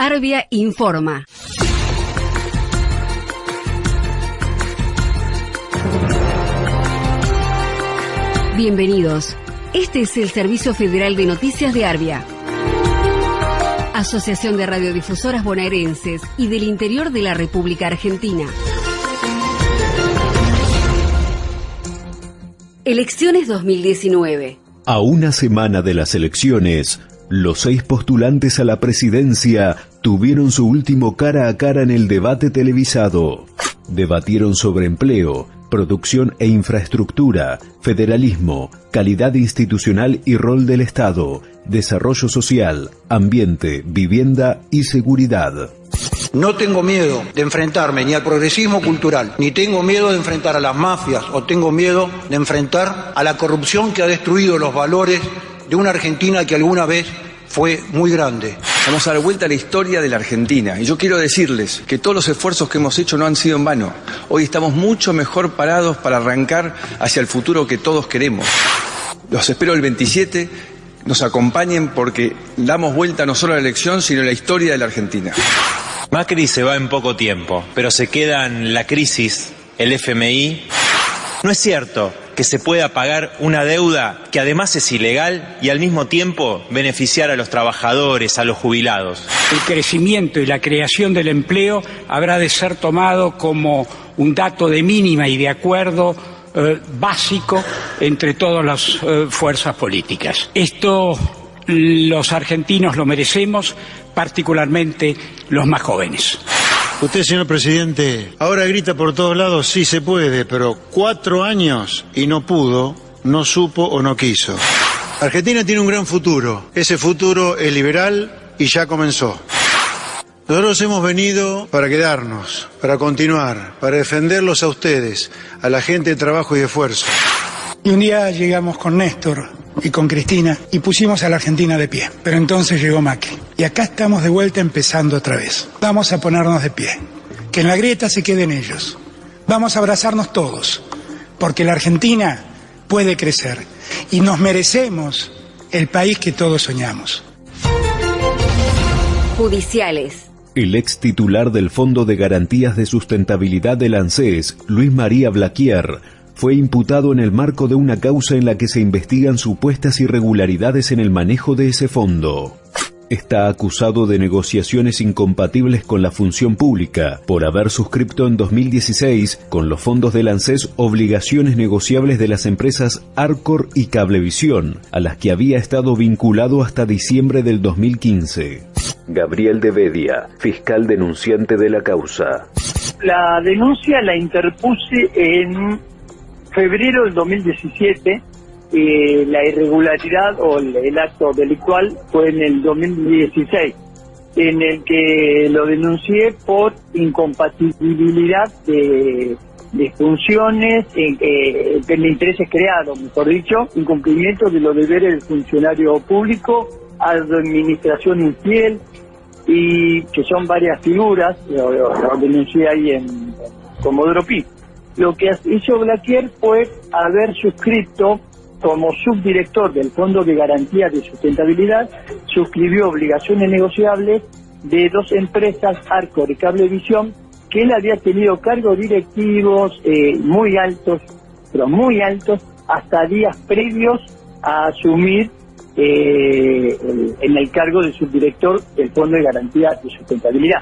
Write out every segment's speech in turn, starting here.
Arbia informa. Bienvenidos. Este es el Servicio Federal de Noticias de Arbia. Asociación de Radiodifusoras Bonaerenses y del Interior de la República Argentina. Elecciones 2019. A una semana de las elecciones, los seis postulantes a la presidencia tuvieron su último cara a cara en el debate televisado. Debatieron sobre empleo, producción e infraestructura, federalismo, calidad institucional y rol del Estado, desarrollo social, ambiente, vivienda y seguridad. No tengo miedo de enfrentarme ni al progresismo cultural, ni tengo miedo de enfrentar a las mafias o tengo miedo de enfrentar a la corrupción que ha destruido los valores de una Argentina que alguna vez fue muy grande. Vamos a dar vuelta a la historia de la Argentina y yo quiero decirles que todos los esfuerzos que hemos hecho no han sido en vano. Hoy estamos mucho mejor parados para arrancar hacia el futuro que todos queremos. Los espero el 27, nos acompañen porque damos vuelta no solo a la elección, sino a la historia de la Argentina. Macri se va en poco tiempo, pero se quedan la crisis, el FMI. No es cierto que se pueda pagar una deuda que además es ilegal y al mismo tiempo beneficiar a los trabajadores, a los jubilados. El crecimiento y la creación del empleo habrá de ser tomado como un dato de mínima y de acuerdo eh, básico entre todas las eh, fuerzas políticas. Esto los argentinos lo merecemos, particularmente los más jóvenes. Usted, señor presidente, ahora grita por todos lados, sí se puede, pero cuatro años y no pudo, no supo o no quiso. Argentina tiene un gran futuro. Ese futuro es liberal y ya comenzó. Nosotros hemos venido para quedarnos, para continuar, para defenderlos a ustedes, a la gente de trabajo y de esfuerzo. Y un día llegamos con Néstor y con Cristina y pusimos a la Argentina de pie. Pero entonces llegó Macri. Y acá estamos de vuelta empezando otra vez. Vamos a ponernos de pie. Que en la grieta se queden ellos. Vamos a abrazarnos todos. Porque la Argentina puede crecer. Y nos merecemos el país que todos soñamos. Judiciales. El ex titular del Fondo de Garantías de Sustentabilidad del ANSES, Luis María Blaquier, fue imputado en el marco de una causa en la que se investigan supuestas irregularidades en el manejo de ese fondo. Está acusado de negociaciones incompatibles con la función pública por haber suscrito en 2016 con los fondos del ANSES obligaciones negociables de las empresas Arcor y Cablevisión, a las que había estado vinculado hasta diciembre del 2015. Gabriel de Bedia, fiscal denunciante de la causa. La denuncia la interpuse en febrero del 2017, eh, la irregularidad o el, acto delictual fue en el 2016, en el que lo denuncié por incompatibilidad de, funciones eh, de intereses creados, mejor dicho, incumplimiento de los deberes del funcionario público, administración infiel, y que son varias figuras, lo, denuncié ahí en Comodoro Pi lo que hizo Blaquier fue haber suscrito como subdirector del Fondo de Garantía de Sustentabilidad, suscribió obligaciones negociables de dos empresas, Arcor y Cablevisión, que él había tenido cargos directivos eh, muy altos, pero muy altos, hasta días previos a asumir eh, en el cargo de subdirector del Fondo de Garantía de Sustentabilidad.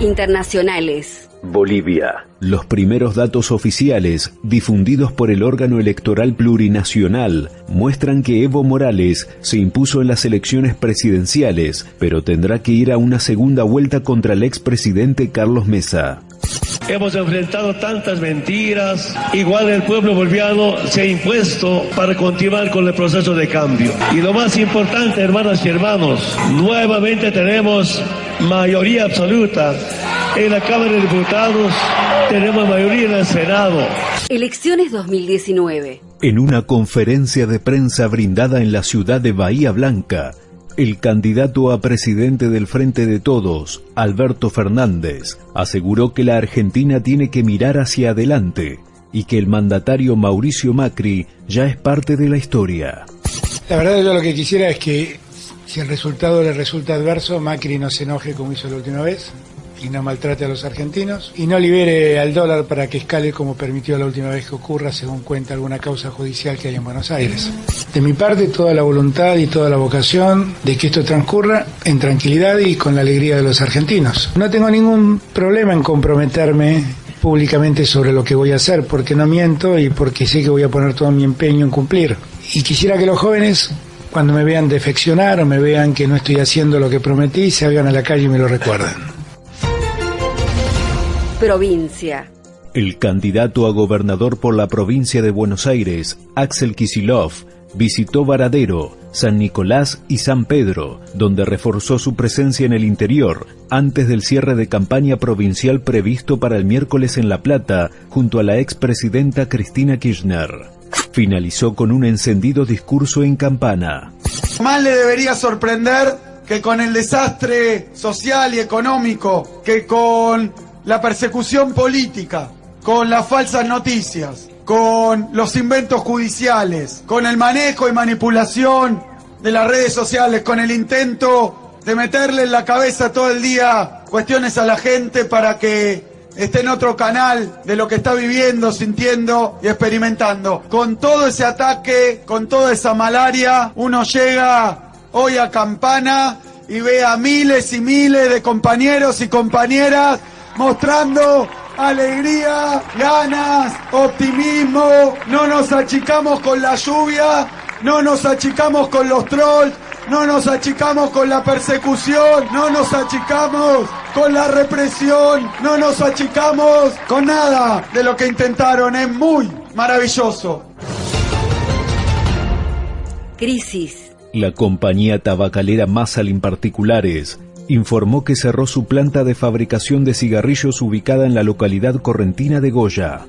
Internacionales. Bolivia. Los primeros datos oficiales, difundidos por el órgano electoral plurinacional, muestran que Evo Morales se impuso en las elecciones presidenciales, pero tendrá que ir a una segunda vuelta contra el expresidente Carlos Mesa. Hemos enfrentado tantas mentiras, igual el pueblo boliviano se ha impuesto para continuar con el proceso de cambio. Y lo más importante, hermanas y hermanos, nuevamente tenemos mayoría absoluta en la Cámara de Diputados, tenemos mayoría en el Senado. Elecciones 2019. En una conferencia de prensa brindada en la ciudad de Bahía Blanca, el candidato a presidente del Frente de Todos, Alberto Fernández, aseguró que la Argentina tiene que mirar hacia adelante y que el mandatario Mauricio Macri ya es parte de la historia. La verdad yo lo que quisiera es que si el resultado le resulta adverso, Macri no se enoje como hizo la última vez y no maltrate a los argentinos y no libere al dólar para que escale como permitió la última vez que ocurra según cuenta alguna causa judicial que hay en Buenos Aires. De mi parte toda la voluntad y toda la vocación de que esto transcurra en tranquilidad y con la alegría de los argentinos. No tengo ningún problema en comprometerme públicamente sobre lo que voy a hacer porque no miento y porque sé que voy a poner todo mi empeño en cumplir. Y quisiera que los jóvenes cuando me vean defeccionar o me vean que no estoy haciendo lo que prometí, se hagan a la calle y me lo recuerden. Provincia. El candidato a gobernador por la provincia de Buenos Aires, Axel Kisilov, visitó Varadero, San Nicolás y San Pedro, donde reforzó su presencia en el interior antes del cierre de campaña provincial previsto para el miércoles en La Plata junto a la expresidenta Cristina Kirchner. Finalizó con un encendido discurso en campana. Más le debería sorprender que con el desastre social y económico, que con la persecución política, con las falsas noticias, con los inventos judiciales, con el manejo y manipulación de las redes sociales, con el intento de meterle en la cabeza todo el día cuestiones a la gente para que esté en otro canal de lo que está viviendo, sintiendo y experimentando. Con todo ese ataque, con toda esa malaria, uno llega hoy a Campana y ve a miles y miles de compañeros y compañeras mostrando alegría, ganas, optimismo, no nos achicamos con la lluvia, no nos achicamos con los trolls, no nos achicamos con la persecución, no nos achicamos con la represión, no nos achicamos con nada de lo que intentaron, es muy maravilloso. Crisis. La compañía tabacalera Massalin Particulares informó que cerró su planta de fabricación de cigarrillos ubicada en la localidad correntina de Goya.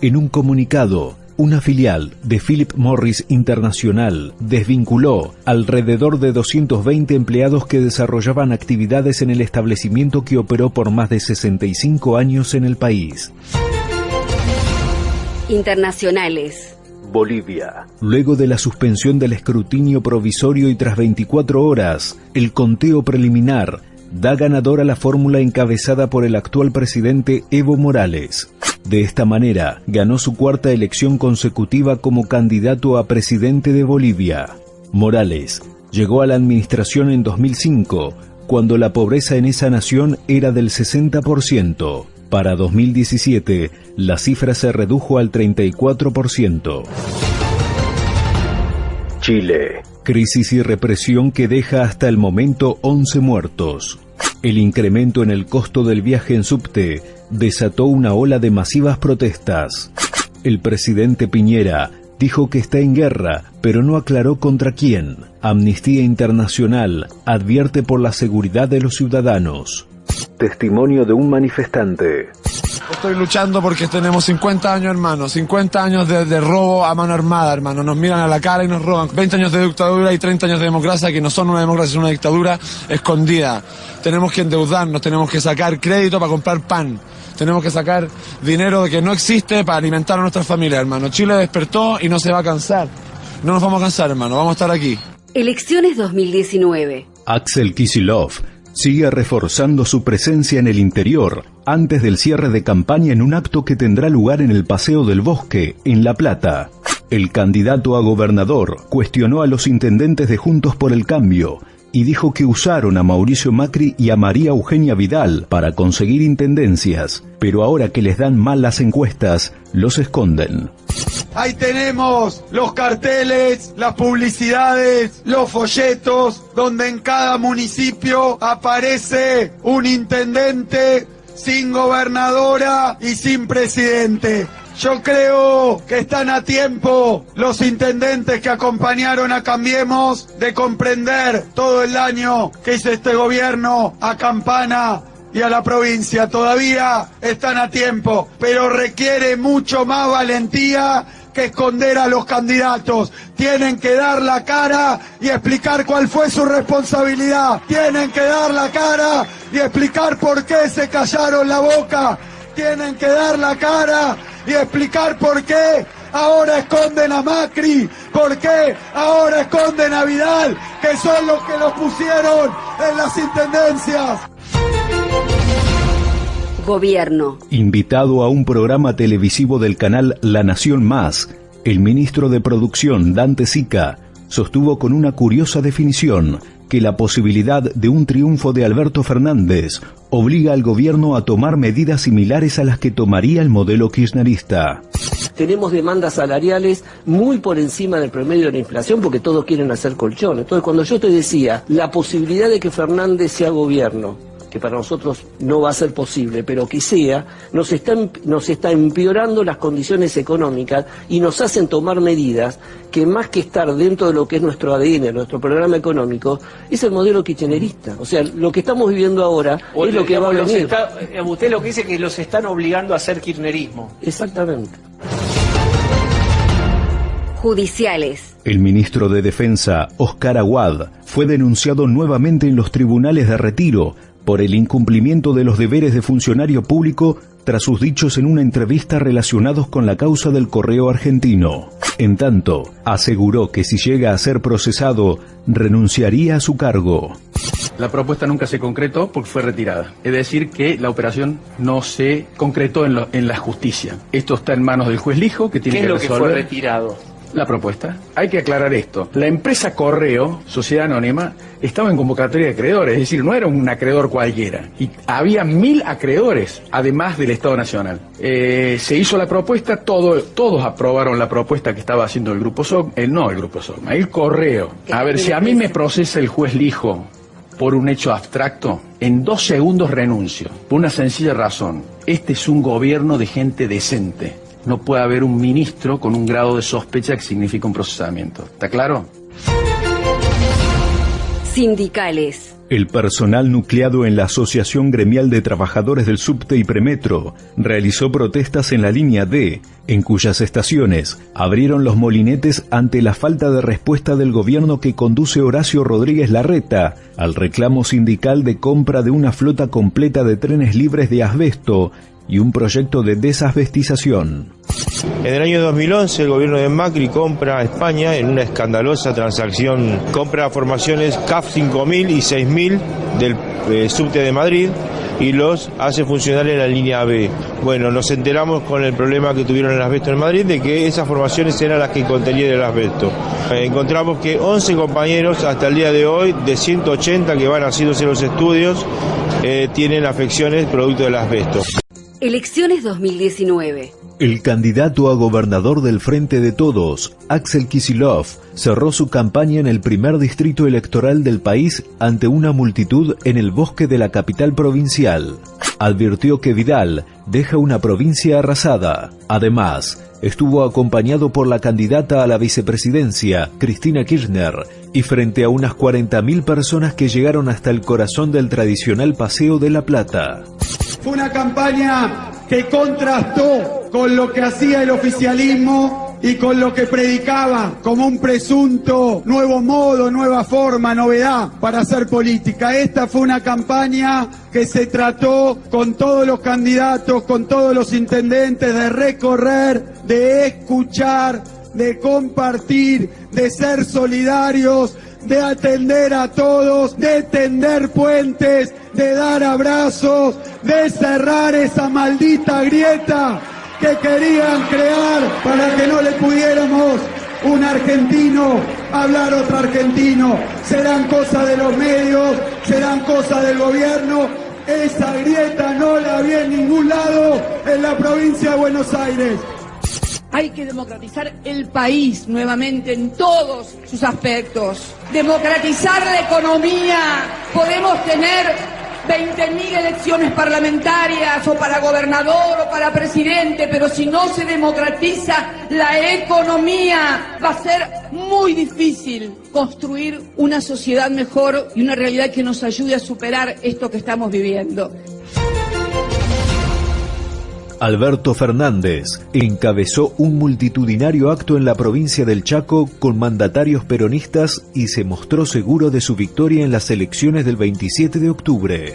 En un comunicado, una filial de Philip Morris Internacional desvinculó alrededor de 220 empleados que desarrollaban actividades en el establecimiento que operó por más de 65 años en el país. Internacionales. Bolivia. Luego de la suspensión del escrutinio provisorio y tras 24 horas, el conteo preliminar da ganador a la fórmula encabezada por el actual presidente Evo Morales. De esta manera, ganó su cuarta elección consecutiva como candidato a presidente de Bolivia. Morales llegó a la administración en 2005, cuando la pobreza en esa nación era del 60%. Para 2017, la cifra se redujo al 34%. Chile. Crisis y represión que deja hasta el momento 11 muertos. El incremento en el costo del viaje en subte desató una ola de masivas protestas. El presidente Piñera dijo que está en guerra, pero no aclaró contra quién. Amnistía Internacional advierte por la seguridad de los ciudadanos. Testimonio de un manifestante. Estoy luchando porque tenemos 50 años, hermano. 50 años de, robo a mano armada, hermano. Nos miran a la cara y nos roban. 20 años de dictadura y 30 años de democracia que no son una democracia, es una dictadura escondida. Tenemos que endeudarnos, tenemos que sacar crédito para comprar pan. Tenemos que sacar dinero de que no existe para alimentar a nuestras familias, hermano. Chile despertó y no se va a cansar. No nos vamos a cansar, hermano. Vamos a estar aquí. Elecciones 2019. Axel Kisilov sigue reforzando su presencia en el interior antes del cierre de campaña en un acto que tendrá lugar en el Paseo del Bosque, en La Plata. El candidato a gobernador cuestionó a los intendentes de Juntos por el Cambio y dijo que usaron a Mauricio Macri y a María Eugenia Vidal para conseguir intendencias, pero ahora que les dan mal las encuestas, los esconden. Ahí tenemos los carteles, las publicidades, los folletos, donde en cada municipio aparece un intendente sin gobernadora y sin presidente. Yo creo que están a tiempo los intendentes que acompañaron a Cambiemos de comprender todo el daño que hizo este gobierno a Campana y a la provincia. Todavía están a tiempo, pero requiere mucho más valentía que esconder a los candidatos. Tienen que dar la cara y explicar cuál fue su responsabilidad. Tienen que dar la cara y explicar por qué se callaron la boca. Tienen que dar la cara y explicar por qué ahora esconden a Macri? ¿Por qué ahora esconden a Vidal? Que son los que los pusieron en las intendencias. Gobierno. Invitado a un programa televisivo del canal La Nación Más, el ministro de Producción, Dante Sica, sostuvo con una curiosa definición que la posibilidad de un triunfo de Alberto Fernández obliga al gobierno a tomar medidas similares a las que tomaría el modelo kirchnerista. Tenemos demandas salariales muy por encima del promedio de la inflación porque todos quieren hacer colchón. Entonces, cuando yo te decía la posibilidad de que Fernández sea gobierno, que para nosotros no va a ser posible, pero que sea, nos están, nos está empeorando las condiciones económicas y nos hacen tomar medidas que más que estar dentro de lo que es nuestro ADN, nuestro programa económico, es el modelo kirchnerista. O sea, lo que estamos viviendo ahora es lo que va a venir. Eh, usted lo que dice es que los están obligando a hacer kirchnerismo. Exactamente. Judiciales. El ministro de Defensa, Oscar Aguad, fue denunciado nuevamente en los tribunales de retiro por el incumplimiento de los deberes de funcionario público tras sus dichos en una entrevista relacionados con la causa del correo argentino. En tanto, aseguró que si llega a ser procesado, renunciaría a su cargo. La propuesta nunca se concretó porque fue retirada. Es decir, que la operación no se concretó en, en la justicia. Esto está en manos del juez Lijo, que tiene ¿Qué que es lo que fue retirado? La propuesta. Hay que aclarar esto. La empresa Correo, Sociedad Anónima, estaba en convocatoria de acreedores, es decir, no era un acreedor cualquiera. Y había mil acreedores, además del Estado Nacional. Eh, se hizo la propuesta, todo, todos aprobaron la propuesta que estaba haciendo el Grupo SOC, el no el Grupo SOC, el Correo. A ver, si a mí me procesa el juez Lijo por un hecho abstracto, en dos segundos renuncio, por una sencilla razón. Este es un gobierno de gente decente no puede haber un ministro con un grado de sospecha que significa un procesamiento. ¿Está claro? Sindicales. El personal nucleado en la Asociación Gremial de Trabajadores del Subte y Premetro realizó protestas en la línea D, en cuyas estaciones abrieron los molinetes ante la falta de respuesta del gobierno que conduce Horacio Rodríguez Larreta al reclamo sindical de compra de una flota completa de trenes libres de asbesto y un proyecto de desasbestización. En el año 2011 el gobierno de Macri compra a España en una escandalosa transacción, compra formaciones CAF 5000 y 6000 del eh, subte de Madrid y los hace funcionar en la línea B. Bueno, nos enteramos con el problema que tuvieron el asbesto en Madrid de que esas formaciones eran las que contenían el asbesto. Encontramos que 11 compañeros hasta el día de hoy, de 180 que van haciéndose los estudios, eh, tienen afecciones producto del asbesto. Elecciones 2019. El candidato a gobernador del Frente de Todos, Axel Kisilov, cerró su campaña en el primer distrito electoral del país ante una multitud en el bosque de la capital provincial. Advirtió que Vidal deja una provincia arrasada. Además, estuvo acompañado por la candidata a la vicepresidencia, Cristina Kirchner, y frente a unas 40.000 personas que llegaron hasta el corazón del tradicional Paseo de la Plata. Fue una campaña que contrastó con lo que hacía el oficialismo y con lo que predicaba como un presunto nuevo modo, nueva forma, novedad para hacer política. Esta fue una campaña que se trató con todos los candidatos, con todos los intendentes de recorrer, de escuchar, de compartir, de ser solidarios, de atender a todos, de tender puentes, de dar abrazos, de cerrar esa maldita grieta que querían crear para que no le pudiéramos un argentino hablar otro argentino. Serán cosas de los medios, serán cosas del gobierno. Esa grieta no la vi en ningún lado en la provincia de Buenos Aires. Hay que democratizar el país nuevamente en todos sus aspectos. Democratizar la economía. Podemos tener 20.000 elecciones parlamentarias o para gobernador o para presidente, pero si no se democratiza la economía va a ser muy difícil construir una sociedad mejor y una realidad que nos ayude a superar esto que estamos viviendo. Alberto Fernández encabezó un multitudinario acto en la provincia del Chaco con mandatarios peronistas y se mostró seguro de su victoria en las elecciones del 27 de octubre.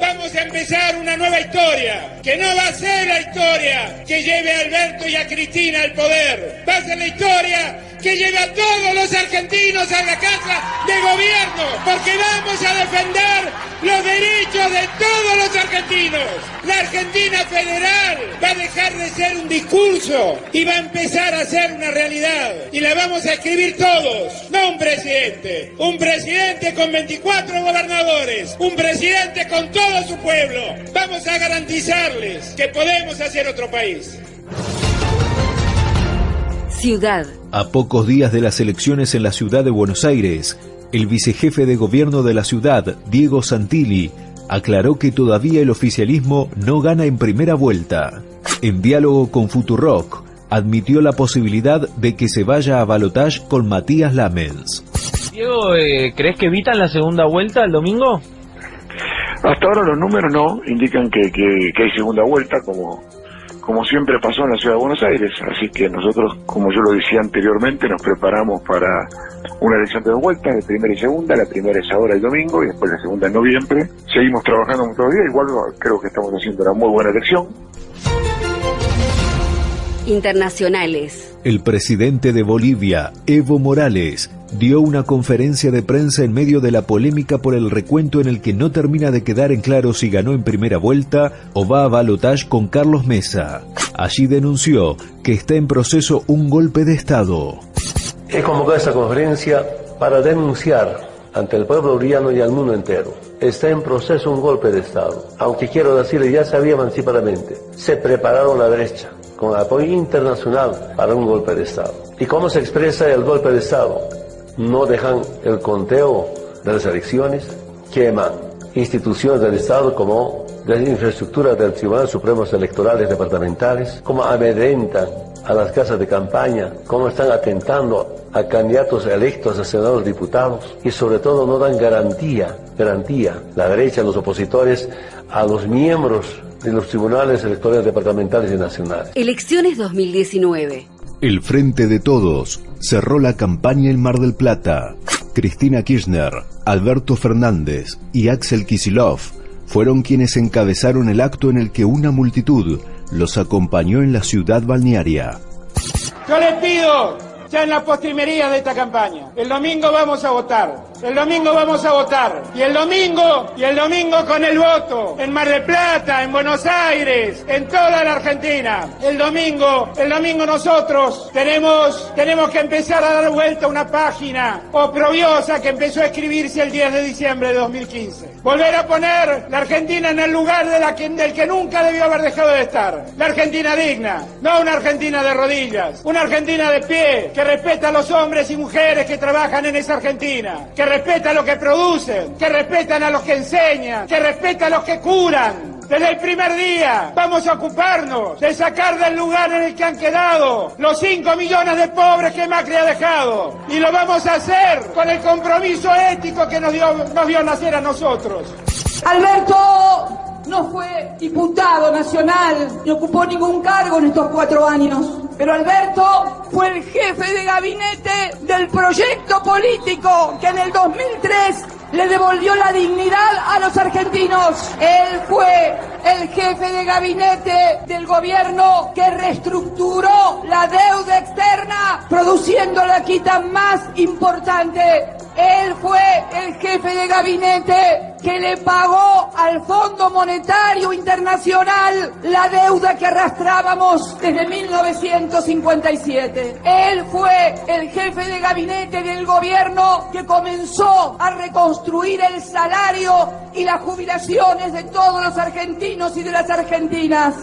Vamos a empezar una nueva historia que no va a ser la historia que lleve a Alberto y a Cristina al poder, va a ser la historia que lleve a todos los argentinos a la casa de gobierno, porque vamos a defender los derechos de todos los argentinos. La Argentina federal va a dejar de ser un discurso y va a empezar a ser una realidad. Y la vamos a escribir todos, no un presidente, un presidente con 24 gobernadores, un presidente con todo su pueblo. Vamos a garantizarles que podemos hacer otro país. Ciudad. A pocos días de las elecciones en la ciudad de Buenos Aires, el vicejefe de gobierno de la ciudad, Diego Santilli, aclaró que todavía el oficialismo no gana en primera vuelta. En diálogo con Futurock, admitió la posibilidad de que se vaya a balotage con Matías Lamens. Diego, eh, ¿crees que evitan la segunda vuelta el domingo? Hasta ahora los números no indican que, que, que hay segunda vuelta, como como siempre pasó en la ciudad de Buenos Aires. Así que nosotros, como yo lo decía anteriormente, nos preparamos para una elección de dos vueltas, de primera y segunda. La primera es ahora el domingo y después la segunda en noviembre. Seguimos trabajando los días, igual creo que estamos haciendo una muy buena elección. Internacionales. El presidente de Bolivia, Evo Morales, dio una conferencia de prensa en medio de la polémica por el recuento en el que no termina de quedar en claro si ganó en primera vuelta o va a balotage con Carlos Mesa. Allí denunció que está en proceso un golpe de Estado. He convocado esta conferencia para denunciar ante el pueblo boliviano y al mundo entero. Está en proceso un golpe de Estado. Aunque quiero decirle, ya sabía anticipadamente, se prepararon la derecha con apoyo internacional para un golpe de Estado. ¿Y cómo se expresa el golpe de Estado? no dejan el conteo de las elecciones, queman instituciones del Estado como la infraestructura del Tribunal Supremo Electorales Departamentales, como amedrentan a las casas de campaña, cómo están atentando a candidatos electos a senadores diputados y sobre todo no dan garantía, garantía, la derecha, los opositores, a los miembros de los tribunales electorales departamentales y nacionales. Elecciones 2019. El Frente de Todos cerró la campaña en Mar del Plata. Cristina Kirchner, Alberto Fernández y Axel Kisilov fueron quienes encabezaron el acto en el que una multitud los acompañó en la ciudad balnearia. Yo les pido, ya en la postrimería de esta campaña, el domingo vamos a votar el domingo vamos a votar. Y el domingo, y el domingo con el voto. En Mar del Plata, en Buenos Aires, en toda la Argentina. El domingo, el domingo nosotros tenemos, tenemos que empezar a dar vuelta una página oprobiosa que empezó a escribirse el 10 de diciembre de 2015. Volver a poner la Argentina en el lugar del que nunca debió haber dejado de estar. La Argentina digna, no una Argentina de rodillas, una Argentina de pie, que respeta a los hombres y mujeres que trabajan en esa Argentina, respeta a los que producen, que respetan a los que enseñan, que respeta a los que curan. Desde el primer día vamos a ocuparnos de sacar del lugar en el que han quedado los 5 millones de pobres que Macri ha dejado. Y lo vamos a hacer con el compromiso ético que nos dio, nos dio nacer a nosotros. Alberto no fue diputado nacional ni ocupó ningún cargo en estos cuatro años. Pero Alberto fue el jefe de gabinete del proyecto político que en el 2003 le devolvió la dignidad a los argentinos. Él fue el jefe de gabinete del gobierno que reestructuró la deuda externa, produciendo la quita más importante. Él fue el jefe de gabinete que le pagó al Fondo Monetario Internacional la deuda que arrastrábamos desde 1957. Él fue el jefe de gabinete del gobierno que comenzó a reconstruir el salario y las jubilaciones de todos los argentinos y de las argentinas.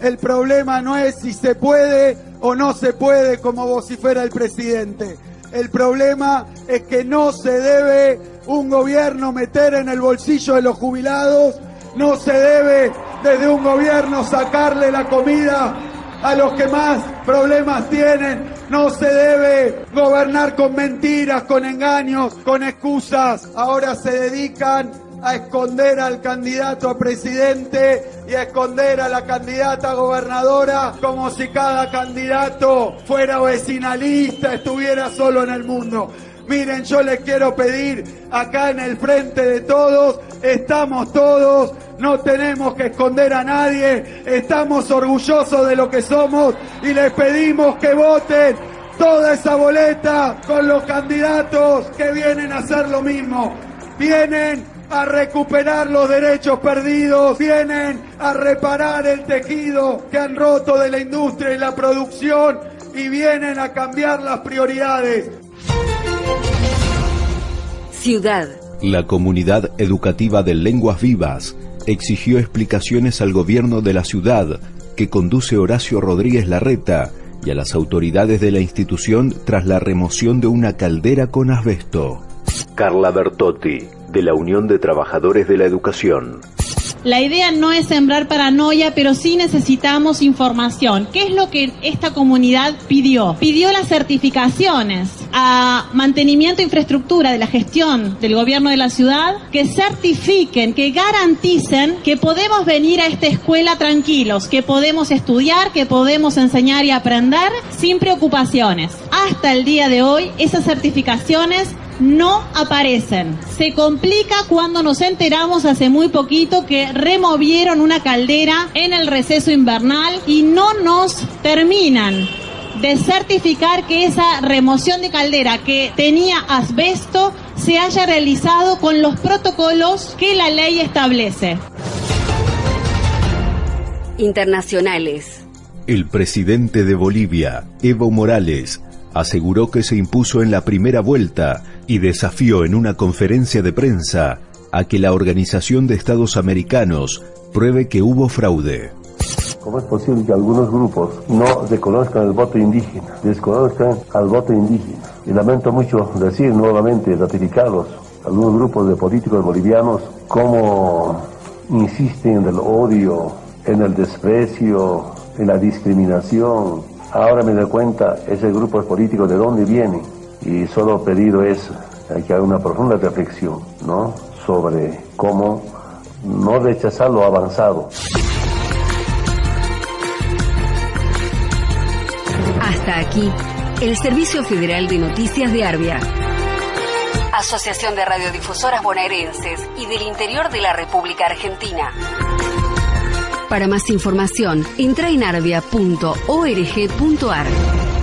El problema no es si se puede o no se puede como vocifera el presidente. El problema es que no se debe un gobierno meter en el bolsillo de los jubilados, no se debe desde un gobierno sacarle la comida a los que más problemas tienen, no se debe gobernar con mentiras, con engaños, con excusas. Ahora se dedican a esconder al candidato a presidente y a esconder a la candidata a gobernadora como si cada candidato fuera vecinalista, estuviera solo en el mundo. Miren, yo les quiero pedir acá en el frente de todos, estamos todos, no tenemos que esconder a nadie, estamos orgullosos de lo que somos y les pedimos que voten toda esa boleta con los candidatos que vienen a hacer lo mismo. Vienen a recuperar los derechos perdidos, vienen a reparar el tejido que han roto de la industria y la producción y vienen a cambiar las prioridades. Ciudad. La comunidad educativa de Lenguas Vivas exigió explicaciones al gobierno de la ciudad que conduce Horacio Rodríguez Larreta y a las autoridades de la institución tras la remoción de una caldera con asbesto. Carla Bertotti, de la Unión de Trabajadores de la Educación. La idea no es sembrar paranoia, pero sí necesitamos información. ¿Qué es lo que esta comunidad pidió? Pidió las certificaciones a mantenimiento e infraestructura de la gestión del gobierno de la ciudad que certifiquen, que garanticen que podemos venir a esta escuela tranquilos, que podemos estudiar, que podemos enseñar y aprender sin preocupaciones. Hasta el día de hoy, esas certificaciones no aparecen. Se complica cuando nos enteramos hace muy poquito que removieron una caldera en el receso invernal y no nos terminan de certificar que esa remoción de caldera que tenía asbesto se haya realizado con los protocolos que la ley establece. Internacionales. El presidente de Bolivia, Evo Morales, aseguró que se impuso en la primera vuelta y desafió en una conferencia de prensa a que la Organización de Estados Americanos pruebe que hubo fraude. ¿Cómo es posible que algunos grupos no reconozcan el voto indígena, desconozcan al voto indígena? Y lamento mucho decir nuevamente, ratificarlos, algunos grupos de políticos bolivianos, cómo insisten en el odio, en el desprecio, en la discriminación. Ahora me doy cuenta, ese grupo político de dónde viene. Y solo pedido es que haga una profunda reflexión, ¿no? Sobre cómo no rechazar lo avanzado. Hasta aquí, el Servicio Federal de Noticias de Arbia. Asociación de Radiodifusoras Bonaerenses y del Interior de la República Argentina. Para más información, entra en arbia.org.ar.